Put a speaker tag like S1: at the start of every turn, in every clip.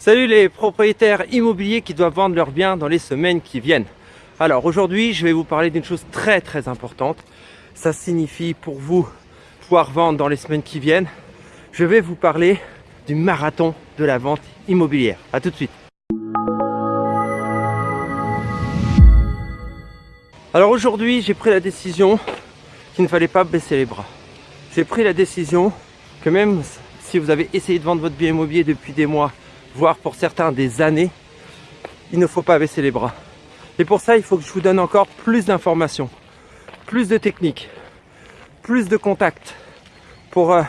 S1: Salut les propriétaires immobiliers qui doivent vendre leurs biens dans les semaines qui viennent. Alors aujourd'hui, je vais vous parler d'une chose très très importante. Ça signifie pour vous pouvoir vendre dans les semaines qui viennent. Je vais vous parler du marathon de la vente immobilière. A tout de suite. Alors aujourd'hui, j'ai pris la décision qu'il ne fallait pas baisser les bras. J'ai pris la décision que même si vous avez essayé de vendre votre bien immobilier depuis des mois, voire pour certains des années, il ne faut pas baisser les bras. Et pour ça, il faut que je vous donne encore plus d'informations, plus de techniques, plus de contacts pour euh,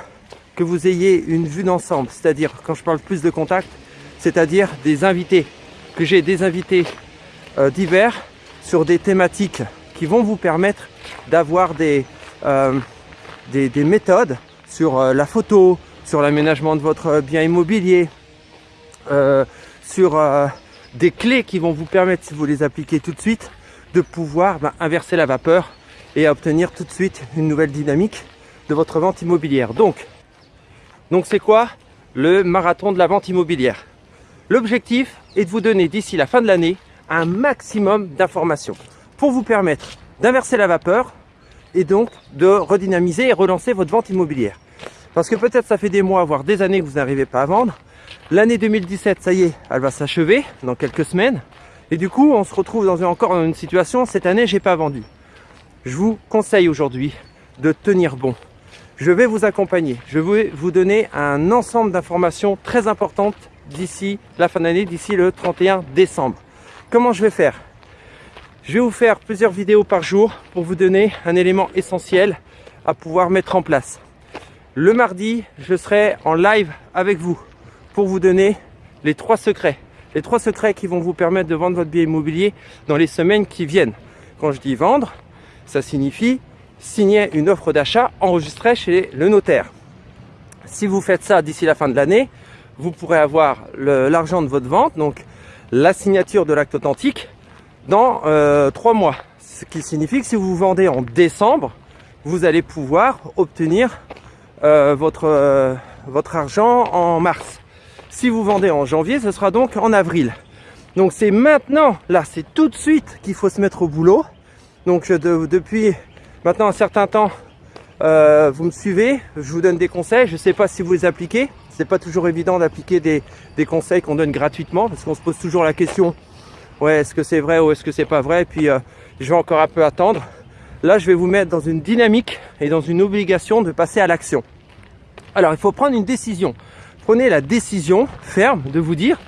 S1: que vous ayez une vue d'ensemble. C'est-à-dire, quand je parle plus de contacts, c'est-à-dire des invités, que j'ai des invités euh, divers sur des thématiques qui vont vous permettre d'avoir des, euh, des, des, méthodes sur la photo, sur l'aménagement de votre bien immobilier, euh, sur euh, des clés qui vont vous permettre, si vous les appliquez tout de suite, de pouvoir ben, inverser la vapeur et obtenir tout de suite une nouvelle dynamique de votre vente immobilière. Donc, donc c'est quoi le marathon de la vente immobilière? L'objectif est de vous donner d'ici la fin de l'année un maximum d'informations pour vous permettre d'inverser la vapeur et donc de redynamiser et relancer votre vente immobilière. Parce que peut-être ça fait des mois, voire des années que vous n'arrivez pas à vendre. L'année 2017, ça y est, elle va s'achever dans quelques semaines. Et du coup, on se retrouve dans une, encore dans une situation, cette année, j'ai pas vendu. Je vous conseille aujourd'hui de tenir bon. Je vais vous accompagner. Je vais vous donner un ensemble d'informations très importantes d'ici la fin d'année, d'ici le 31 décembre. Comment je vais faire? Je vais vous faire plusieurs vidéos par jour pour vous donner un élément essentiel à pouvoir mettre en place. Le mardi, je serai en live avec vous pour vous donner les trois secrets. Les trois secrets qui vont vous permettre de vendre votre bien immobilier dans les semaines qui viennent. Quand je dis vendre, ça signifie signer une offre d'achat enregistrée chez le notaire. Si vous faites ça d'ici la fin de l'année, vous pourrez avoir l'argent de votre vente, donc la signature de l'acte authentique, dans euh, trois mois. Ce qui signifie que si vous vendez en décembre, vous allez pouvoir obtenir euh, votre, euh, votre argent en mars. Si vous vendez en janvier, ce sera donc en avril. Donc c'est maintenant, là, c'est tout de suite qu'il faut se mettre au boulot. Donc de, depuis maintenant un certain temps, euh, vous me suivez, je vous donne des conseils. Je ne sais pas si vous les appliquez. C'est pas toujours évident d'appliquer des, des, conseils qu'on donne gratuitement parce qu'on se pose toujours la question ouais, est-ce que c'est vrai ou est-ce que c'est pas vrai? Puis euh, je vais encore un peu attendre. Là, je vais vous mettre dans une dynamique et dans une obligation de passer à l'action. Alors, il faut prendre une décision. Prenez la décision ferme de vous dire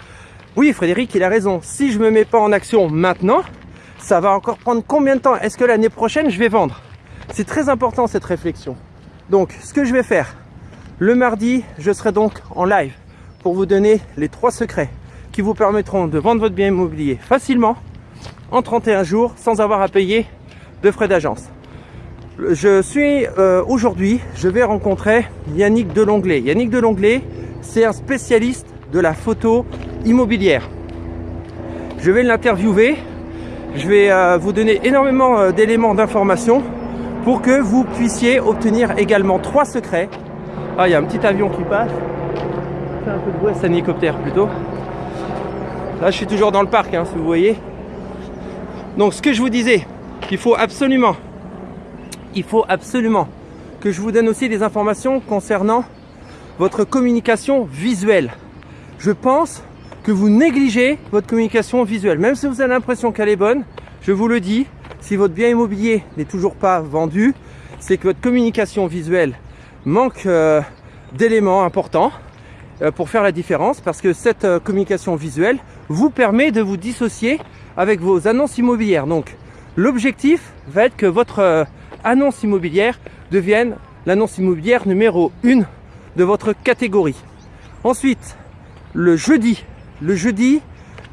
S1: oui, Frédéric, il a raison. Si je me mets pas en action maintenant, ça va encore prendre combien de temps Est-ce que l'année prochaine, je vais vendre? C'est très important cette réflexion. Donc, ce que je vais faire, le mardi, je serai donc en live pour vous donner les trois secrets qui vous permettront de vendre votre bien immobilier facilement en 31 jours sans avoir à payer de frais d'agence. Je suis euh, aujourd'hui, je vais rencontrer Yannick Delonglet. Yannick Delonglet, c'est un spécialiste de la photo immobilière. Je vais l'interviewer, je vais euh, vous donner énormément euh, d'éléments d'information pour que vous puissiez obtenir également trois secrets. Ah, il y a un petit avion qui passe. C'est un peu de bruit, c'est un hélicoptère plutôt. Là, je suis toujours dans le parc, hein, si vous voyez. Donc, ce que je vous disais, il faut absolument, que je vous donne aussi des informations concernant votre communication visuelle. Je pense que vous négligez votre communication visuelle. Même si vous avez l'impression qu'elle est bonne, je vous le dis, si votre bien immobilier n'est toujours pas vendu, c'est que votre communication visuelle manque euh, d'éléments importants euh, pour faire la différence parce que cette euh, communication visuelle vous permet de vous dissocier avec vos annonces immobilières. L'objectif va être que votre euh, annonce immobilière devienne l'annonce immobilière numéro 1 de votre catégorie. Ensuite, le jeudi, le jeudi,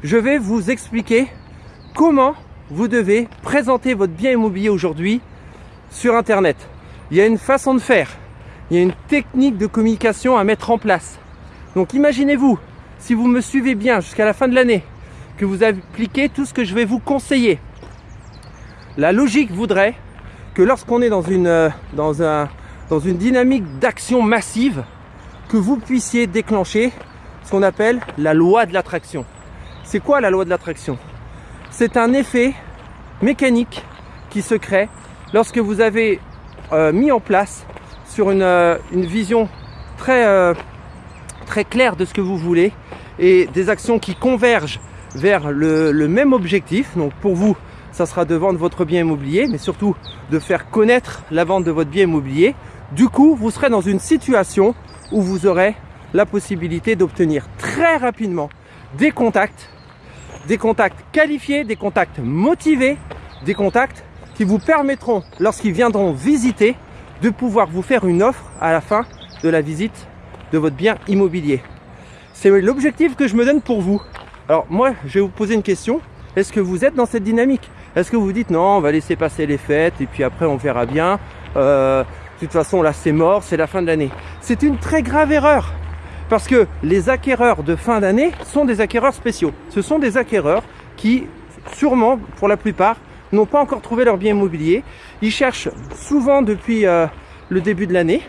S1: je vais vous expliquer comment vous devez présenter votre bien immobilier aujourd'hui sur Internet. Il y a une façon de faire, il y a une technique de communication à mettre en place. Donc imaginez-vous, si vous me suivez bien jusqu'à la fin de l'année, que vous appliquez tout ce que je vais vous conseiller. La logique voudrait que lorsqu'on est dans une, euh, dans, un, dans une dynamique d'action massive, que vous puissiez déclencher ce qu'on appelle la loi de l'attraction. C'est quoi la loi de l'attraction? C'est un effet mécanique qui se crée lorsque vous avez euh, mis en place sur une, euh, vision très, très claire de ce que vous voulez et des actions qui convergent vers le, le même objectif. Donc pour vous, ça sera de vendre votre bien immobilier, mais surtout de faire connaître la vente de votre bien immobilier. Du coup, vous serez dans une situation où vous aurez la possibilité d'obtenir très rapidement des contacts, des contacts qualifiés, des contacts motivés, des contacts qui vous permettront, lorsqu'ils viendront visiter, de pouvoir vous faire une offre à la fin de la visite de votre bien immobilier. C'est l'objectif que je me donne pour vous. Alors moi, je vais vous poser une question. Est-ce que vous êtes dans cette dynamique? Est-ce que vous dites non, on va laisser passer les fêtes et puis après on verra bien. Euh, de toute façon, là c'est mort, c'est la fin de l'année. C'est une très grave erreur. Parce que les acquéreurs de fin d'année sont des acquéreurs spéciaux. Ce sont des acquéreurs qui, sûrement, pour la plupart, n'ont pas encore trouvé leur bien immobilier. Ils cherchent souvent depuis euh, le début de l'année.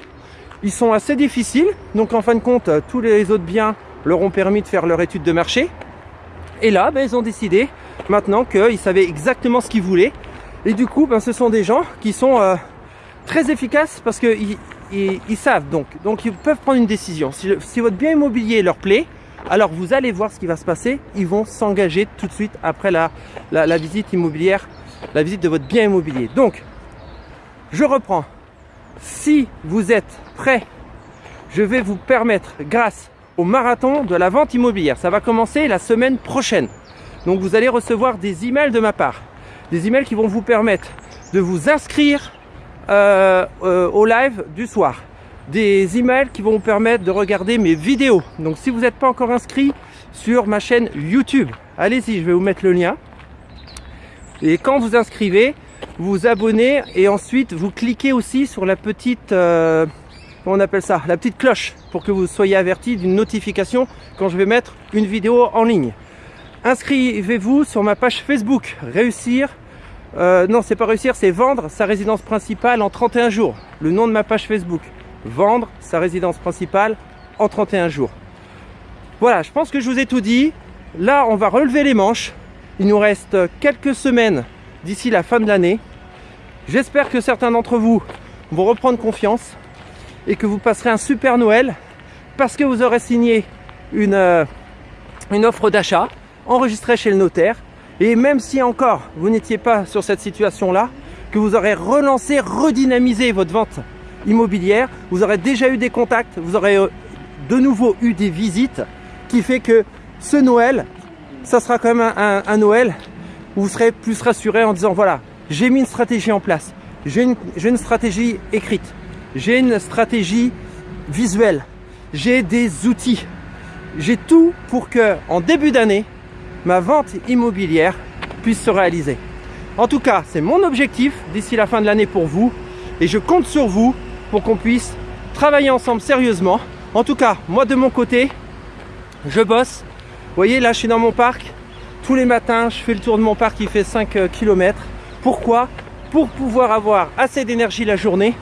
S1: Ils sont assez difficiles. Donc en fin de compte, euh, tous les autres biens leur ont permis de faire leur étude de marché. Et là, ben, ils ont décidé maintenant qu'ils savaient exactement ce qu'ils voulaient. Et du coup, ben, ce sont des gens qui sont euh, très efficaces parce qu'ils ils, savent donc. Donc ils peuvent prendre une décision. Si, votre bien immobilier leur plaît, alors vous allez voir ce qui va se passer. Ils vont s'engager tout de suite après la, la, la visite immobilière, la visite de votre bien immobilier. Donc, je reprends. Si vous êtes prêt, je vais vous permettre, grâce au marathon de la vente immobilière, ça va commencer la semaine prochaine. Donc vous allez recevoir des emails de ma part. Des emails qui vont vous permettre de vous inscrire euh, euh, au live du soir. Des emails qui vont vous permettre de regarder mes vidéos. Donc si vous n'êtes pas encore inscrit sur ma chaîne YouTube, allez-y, je vais vous mettre le lien. Et quand vous inscrivez, vous abonnez et ensuite vous cliquez aussi sur la petite, euh, on appelle ça, la petite cloche pour que vous soyez averti d'une notification quand je vais mettre une vidéo en ligne. Inscrivez-vous sur ma page Facebook, réussir, euh, non c'est pas réussir, c'est vendre sa résidence principale en 31 jours. Le nom de ma page Facebook, vendre sa résidence principale en 31 jours. Voilà, je pense que je vous ai tout dit. Là, on va relever les manches. Il nous reste quelques semaines d'ici la fin de l'année. J'espère que certains d'entre vous vont reprendre confiance et que vous passerez un super Noël parce que vous aurez signé une, euh, une offre d'achat enregistrée chez le notaire. Et même si encore vous n'étiez pas sur cette situation-là, que vous aurez relancé, redynamisé votre vente immobilière, vous aurez déjà eu des contacts, vous aurez euh, de nouveau eu des visites qui fait que ce Noël, ça sera quand même un, un Noël où vous serez plus rassuré en disant voilà, j'ai mis une stratégie en place, j'ai une, une, stratégie écrite, j'ai une stratégie visuelle, j'ai des outils, j'ai tout pour que en début d'année, ma vente immobilière puisse se réaliser. En tout cas, c'est mon objectif d'ici la fin de l'année pour vous et je compte sur vous pour qu'on puisse travailler ensemble sérieusement. En tout cas, moi de mon côté, je bosse. Vous voyez, là, je suis dans mon parc. Tous les matins, je fais le tour de mon parc qui fait 5 euh, km. Pourquoi? Pour pouvoir avoir assez d'énergie la journée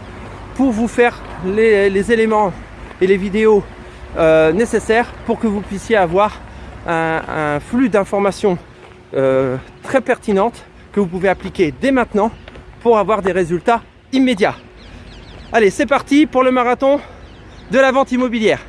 S1: pour vous faire les, les éléments et les vidéos euh, nécessaires pour que vous puissiez avoir un, flux d'informations euh, très pertinentes que vous pouvez appliquer dès maintenant pour avoir des résultats immédiats. Allez, c'est parti pour le marathon de la vente immobilière.